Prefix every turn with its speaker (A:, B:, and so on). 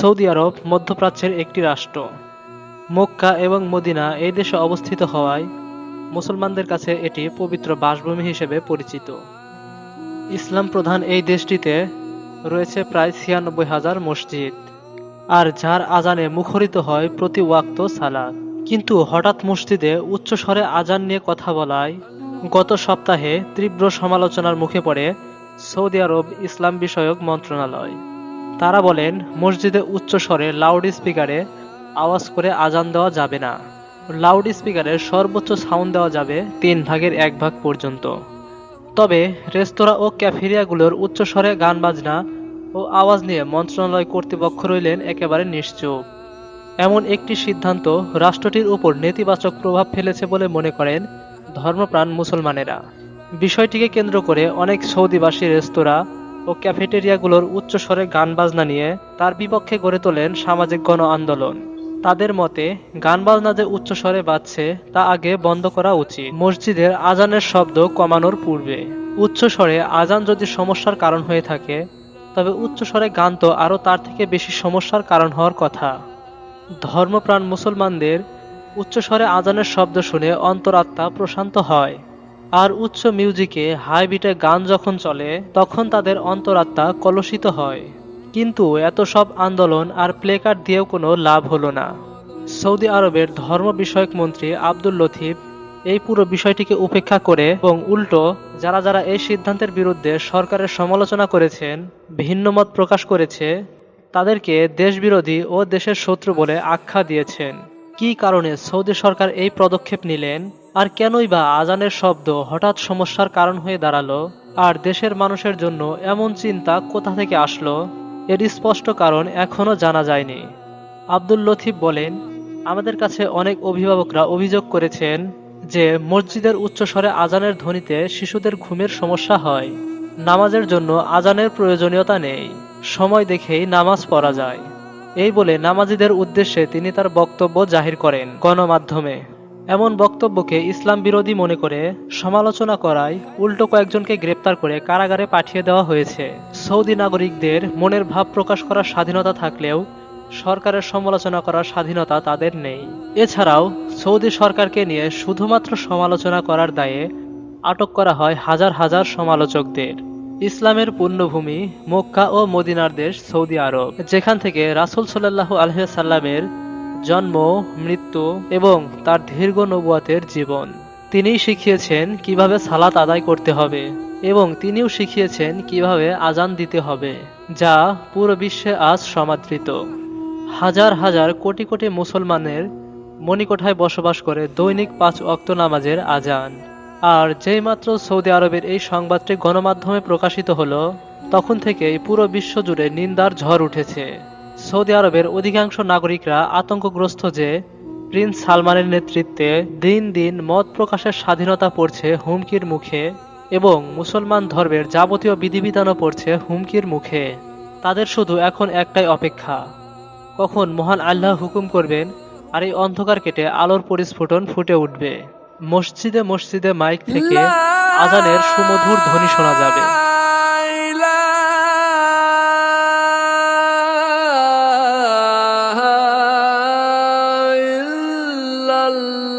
A: Saudi আরব, মধ্যপ্রাচ্যের একটি রাষ্ট্র। মক্কা এবং মদিনা এই দেশে অবস্থিত হওয়ায় মুসলমানদের কাছে এটি পবিত্র বাসভূমি হিসেবে পরিচিত। ইসলাম প্রধান এই দেশটিতে রয়েছে প্রায় ছিয়ানব্বই হাজার মসজিদ, আর যার আজানে মুখরিত হয় প্রতি ওয়াক্ত সালাদ কিন্তু হঠাৎ মসজিদে উচ্চস্বরে আজান নিয়ে কথা বলায় গত সপ্তাহে তীব্র সমালোচনার মুখে পড়ে সৌদি আরব ইসলাম বিষয়ক মন্ত্রণালয়। তারা বলেন মসজিদে উচ্চস্বরে লাউড স্পিকারে আওয়াজ করে আজান দেওয়া যাবে না। লাউড স্পিকারের সর্বোচ্চ সাউন্ড দেওয়া যাবে তিন ভাগের এক ভাগ পর্যন্ত। তবে রেস্তোরাঁ ও ক্যাফেরিয়াগুলোর উচ্চস্বরে গান বাজনা ও আওয়াজ নিয়ে মন্ত্রণালয় কর্তৃপক্ষ রইলেন একেবারে নিশ্চুপ। এমন একটি সিদ্ধান্ত রাষ্ট্রটির উপর নেতিবাচক প্রভাব ফেলেছে বলে মনে করেন ধর্মপ্রাণ মুসলমানেরা। বিষয়টিকে কেন্দ্র করে অনেক সৌদিবাসী রেস্তোরাঁ ও ক্যাফেটেরিয়াগুলোর উচ্চস্বরে গান বাজনা নিয়ে তার বিপক্ষে গড়ে তোলেন সামাজিক গণ আন্দোলন তাদের মতে গান বাজনা যে উচ্চস্বরে বাজছে তা আগে বন্ধ করা উচিত। মসজিদের আজানের শব্দ কমানোর পূর্বে। উচ্চস্বরে আজান যদি সমস্যার কারণ হয়ে থাকে, তবে উচ্চস্বরে গান তো আরও তার থেকে বেশি সমস্যার কারণ হওয়ার কথা। ধর্মপ্রাণ মুসলমানদের উচ্চস্বরে আজানের শব্দ শুনে অন্তরাত্মা প্রশান্ত হয়। আর উচ্চ মিউজিকে হাই বিটে গান যখন চলে, তখন তাদের অন্তরাত্মা কলুষিত হয়। কিন্তু এত সব আন্দোলন আর প্লেকার্ড দিয়েও কোনো লাভ হলো না। সৌদি আরবের ধর্ম বিষয়ক মন্ত্রী আব্দুল লতিফ এই পুরো বিষয়টিকে উপেক্ষা করে এবং উল্টো যারা যারা এই সিদ্ধান্তের বিরুদ্ধে সরকারের সমালোচনা করেছেন, ভিন্ন মত প্রকাশ করেছে, তাদেরকে দেশবিরোধী ও দেশের শত্রু বলে আখ্যা দিয়েছেন। কী কারণে সৌদি সরকার এই পদক্ষেপ নিলেন? আর কেনই বা আজানের শব্দ হঠাৎ সমস্যার কারণ হয়ে দাঁড়াল? আর দেশের মানুষের জন্য এমন চিন্তা কোথা থেকে আসলো? এর স্পষ্ট কারণ এখনও জানা যায়নি। আব্দুল লতিফ বলেন, আমাদের কাছে অনেক অভিভাবকরা অভিযোগ করেছেন যে মসজিদের উচ্চস্বরে আজানের ধ্বনিতে শিশুদের ঘুমের সমস্যা হয়। নামাজের জন্য আজানের প্রয়োজনীয়তা নেই। সময় দেখেই নামাজ পড়া যায়। এই বলে নামাজিদের উদ্দেশ্যে তিনি তার বক্তব্য জাহির করেন গণমাধ্যমে। এমন বক্তব্যকে ইসলাম বিরোধী মনে করে সমালোচনা করায় উল্টো কয়েকজনকে গ্রেপ্তার করে কারাগারে পাঠিয়ে দেওয়া হয়েছে। সৌদি নাগরিকদের মনের ভাব প্রকাশ করার স্বাধীনতা থাকলেও সরকারের সমালোচনা করার স্বাধীনতা তাদের নেই। এছাড়াও সৌদি সরকারকে নিয়ে শুধুমাত্র সমালোচনা করার দায়ে আটক করা হয় হাজার হাজার সমালোচকদের। ইসলামের পূর্ণভূমি মক্কা ও মদিনার দেশ সৌদি আরব, যেখান থেকে রাসুল সাল্লাহু আলহামের জন্ম, মৃত্যু এবং তার দীর্ঘ নবুয়াতের জীবন। তিনিই শিখিয়েছেন কীভাবে সালাত আদায় করতে হবে এবং তিনিও শিখিয়েছেন কীভাবে আজান দিতে হবে, যা পুরো বিশ্বে আজ সমাদৃত। হাজার হাজার কোটি কোটি মুসলমানের মণিকোঠায় বসবাস করে দৈনিক পাঁচ অক্ত নামাজের আজান আর যেই মাত্র সৌদি আরবের এই সংবাদটি গণমাধ্যমে প্রকাশিত হলো, তখন থেকেই পুরো বিশ্ব জুড়ে নিন্দার ঝড় উঠেছে। সৌদি আরবের অধিকাংশ নাগরিকরা আতঙ্কগ্রস্ত যে, প্রিন্স সালমানের নেতৃত্বে দিন দিন মত প্রকাশের স্বাধীনতা পড়ছে হুমকির মুখে এবং মুসলমান ধর্মের যাবতীয় বিধিবিধানও পড়ছে হুমকির মুখে। তাদের শুধু এখন একটাই অপেক্ষা, কখন মহান আল্লাহ হুকুম করবেন আর এই অন্ধকার কেটে আলোর পরিস্ফুটন ফুটে উঠবে। মসজিদে মসজিদে মাইক থেকে আজানের সুমধুর ধ্বনি শোনা যাবে। la